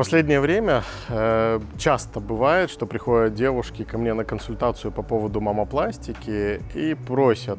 последнее время э, часто бывает, что приходят девушки ко мне на консультацию по поводу мамопластики и просят,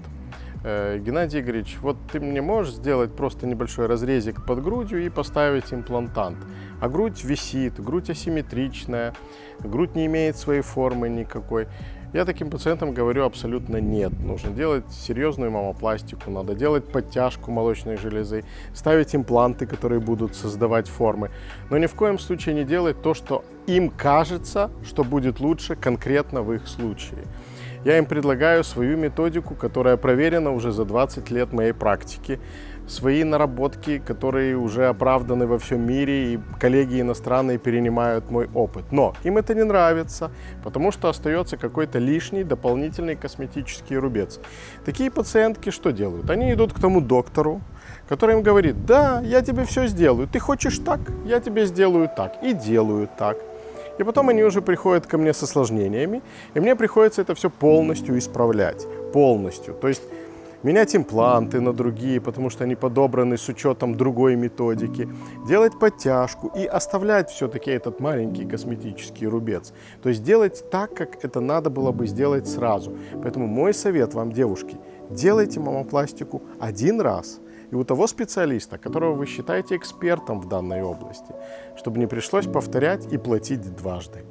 э, Геннадий Игоревич, вот ты мне можешь сделать просто небольшой разрезик под грудью и поставить имплантант. А грудь висит, грудь асимметричная, грудь не имеет своей формы никакой. Я таким пациентам говорю абсолютно нет. Нужно делать серьезную мамопластику, надо делать подтяжку молочной железы, ставить импланты, которые будут создавать формы. Но ни в коем случае не делать то, что им кажется, что будет лучше конкретно в их случае. Я им предлагаю свою методику, которая проверена уже за 20 лет моей практики, свои наработки, которые уже оправданы во всем мире, и коллеги иностранные перенимают мой опыт. Но им это не нравится, потому что остается какой-то лишний дополнительный косметический рубец. Такие пациентки что делают? Они идут к тому доктору, который им говорит, да, я тебе все сделаю, ты хочешь так, я тебе сделаю так, и делаю так. И потом они уже приходят ко мне с осложнениями, и мне приходится это все полностью исправлять, полностью. То есть менять импланты на другие, потому что они подобраны с учетом другой методики, делать подтяжку и оставлять все-таки этот маленький косметический рубец. То есть делать так, как это надо было бы сделать сразу. Поэтому мой совет вам, девушки, делайте мамопластику один раз – и у того специалиста, которого вы считаете экспертом в данной области, чтобы не пришлось повторять и платить дважды.